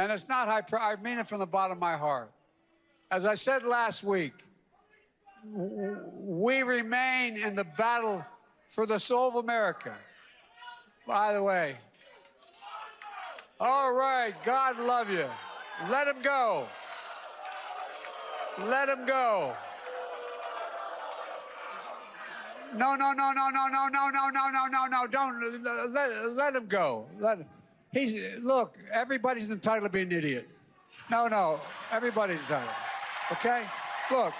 And it's not high, I mean it from the bottom of my heart. As I said last week, we remain in the battle for the soul of America. By the way, all right, God love you. Let him go. Let him go. No, no, no, no, no, no, no, no, no, no, no, no. Don't let, let him go. Let he's look, everybody's entitled to be an idiot. No, no, everybody's entitled. Okay? Look,